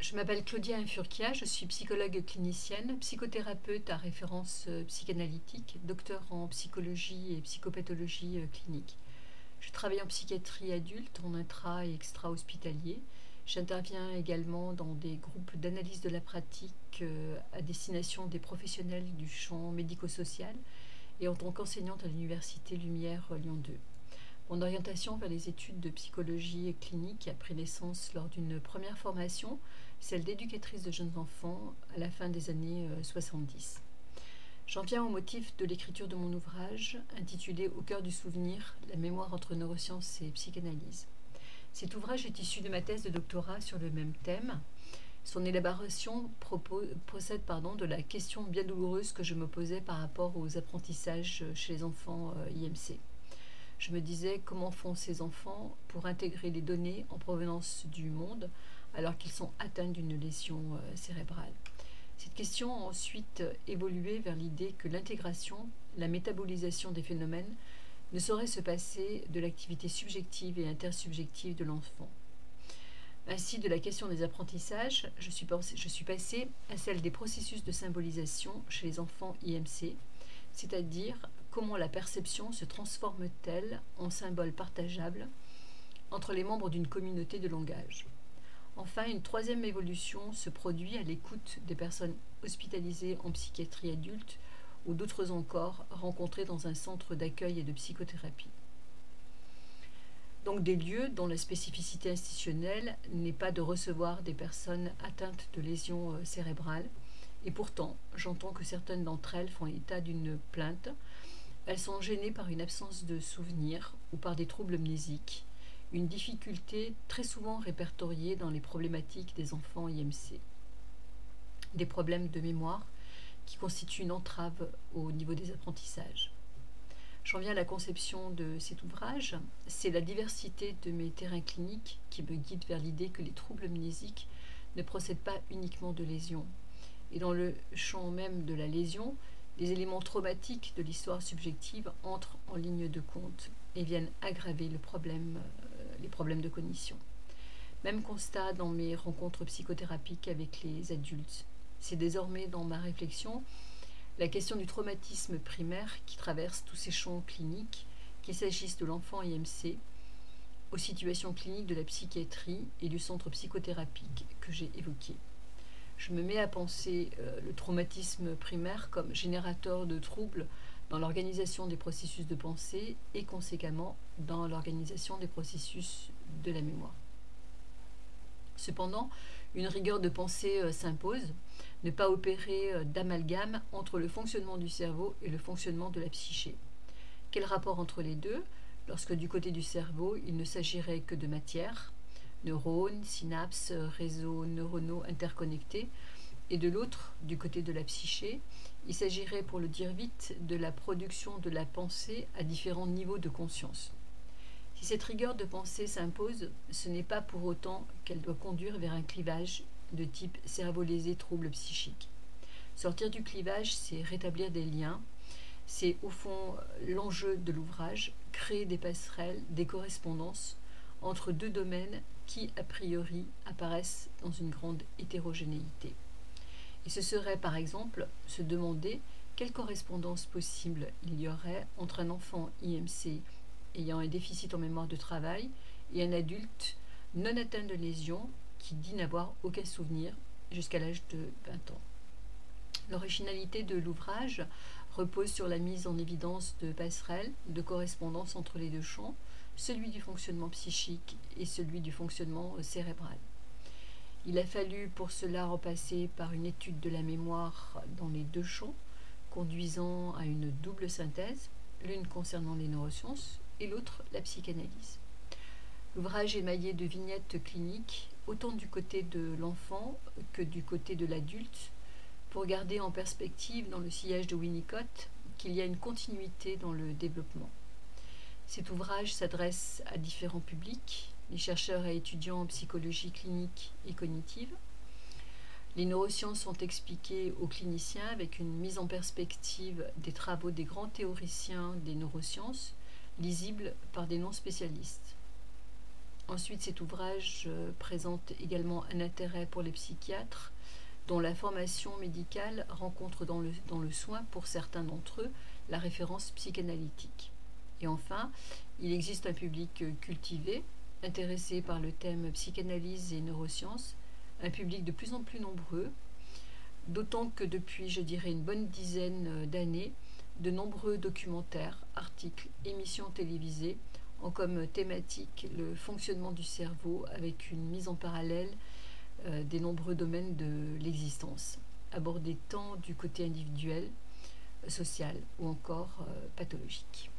Je m'appelle Claudia Infurquia, je suis psychologue clinicienne, psychothérapeute à référence euh, psychanalytique, docteur en psychologie et psychopathologie euh, clinique. Je travaille en psychiatrie adulte, en intra et extra-hospitalier. J'interviens également dans des groupes d'analyse de la pratique euh, à destination des professionnels du champ médico-social et en tant qu'enseignante à l'Université Lumière Lyon 2. Mon orientation vers les études de psychologie clinique a pris naissance lors d'une première formation, celle d'éducatrice de jeunes enfants à la fin des années 70. Euh, J'en viens au motif de l'écriture de mon ouvrage, intitulé Au cœur du souvenir, la mémoire entre neurosciences et psychanalyse. Cet ouvrage est issu de ma thèse de doctorat sur le même thème. Son élaboration procède de la question bien douloureuse que je me posais par rapport aux apprentissages chez les enfants euh, IMC je me disais comment font ces enfants pour intégrer les données en provenance du monde alors qu'ils sont atteints d'une lésion euh, cérébrale? Cette question a ensuite évolué vers l'idée que l'intégration, la métabolisation des phénomènes ne saurait se passer de l'activité subjective et intersubjective de l'enfant. Ainsi, de la question des apprentissages, je suis, je suis passée à celle des processus de symbolisation chez les enfants IMC, c'est-à-dire comment la perception se transforme-t-elle en symbole partageable entre les membres d'une communauté de langage? Enfin, une troisième évolution se produit à l'écoute des personnes hospitalisées en psychiatrie adulte ou d'autres encore rencontrées dans un centre d'accueil et de psychothérapie. Donc des lieux dont la spécificité institutionnelle n'est pas de recevoir des personnes atteintes de lésions euh, cérébrales, et pourtant j'entends que certaines d'entre elles font état d'une plainte elles sont gênées par une absence de souvenirs ou par des troubles mnésiques, une difficulté très souvent répertoriée dans les problématiques des enfants IMC. Des problèmes de mémoire qui constituent une entrave au niveau des apprentissages. J'en viens à la conception de cet ouvrage. C'est la diversité de mes terrains cliniques qui me guide vers l'idée que les troubles mnésiques ne procèdent pas uniquement de lésions. Et dans le champ même de la lésion, les éléments traumatiques de l'histoire subjective entrent en ligne de compte et viennent aggraver euh, les problèmes de cognition. Même constat dans mes rencontres psychothérapiques avec les adultes. C'est désormais dans ma réflexion la question du traumatisme primaire qui traverse tous ces champs cliniques, qu'il s'agisse de l'enfant IMC, aux situations cliniques de la psychiatrie et du centre psychothérapique que j'ai évoqué je me mets à penser euh, le traumatisme primaire comme générateur de troubles dans l'organisation des processus de pensée et conséquemment dans l'organisation des processus de la mémoire. Cependant, une rigueur de pensée euh, s'impose, ne pas opérer euh, d'amalgame entre le fonctionnement du cerveau et le fonctionnement de la psyché. Quel rapport entre les deux? Lorsque du côté du cerveau il ne s'agirait que de matière, neurones, synapses, réseaux neuronaux interconnectés, et de l'autre, du côté de la psyché, il s'agirait, pour le dire vite, de la production de la pensée à différents niveaux de conscience. Si cette rigueur de pensée s'impose, ce n'est pas pour autant qu'elle doit conduire vers un clivage de type cerveau lésé trouble psychique. Sortir du clivage, c'est rétablir des liens, c'est au fond l'enjeu de l'ouvrage, créer des passerelles, des correspondances entre deux domaines qui, a priori, apparaissent dans une grande hétérogénéité. Et ce serait, par exemple, se demander quelle correspondance possible il y aurait entre un enfant IMC ayant un déficit en mémoire de travail et un adulte non atteint de lésions qui dit n'avoir aucun souvenir jusqu'à l'âge de 20 ans. L'originalité de l'ouvrage repose sur la mise en évidence de passerelles, de correspondances entre les deux champs, celui du fonctionnement psychique et celui du fonctionnement euh, cérébral. Il a fallu pour cela repasser par une étude de la mémoire dans les deux champs, conduisant à une double synthèse, l'une concernant les neurosciences et l'autre la psychanalyse. L'ouvrage est maillé de vignettes cliniques, autant du côté de l'enfant que du côté de l'adulte, pour garder en perspective dans le sillage de Winnicott qu'il y a une continuité dans le développement. Cet ouvrage s'adresse à différents publics, les chercheurs et étudiants en psychologie clinique et cognitive. Les neurosciences sont expliquées aux cliniciens avec une mise en perspective des travaux des grands théoriciens des neurosciences, lisibles par des non-spécialistes. Ensuite, cet ouvrage euh, présente également un intérêt pour les psychiatres, dont la formation médicale rencontre dans le, dans le soin, pour certains d'entre eux, la référence psychanalytique. Et enfin, il existe un public cultivé, intéressé par le thème psychanalyse et neurosciences, un public de plus en plus nombreux, d'autant que depuis, je dirais, une bonne dizaine d'années, de nombreux documentaires, articles, émissions télévisées ont comme thématique le fonctionnement du cerveau avec une mise en parallèle euh, des nombreux domaines de l'existence, abordés tant du côté individuel, social ou encore euh, pathologique.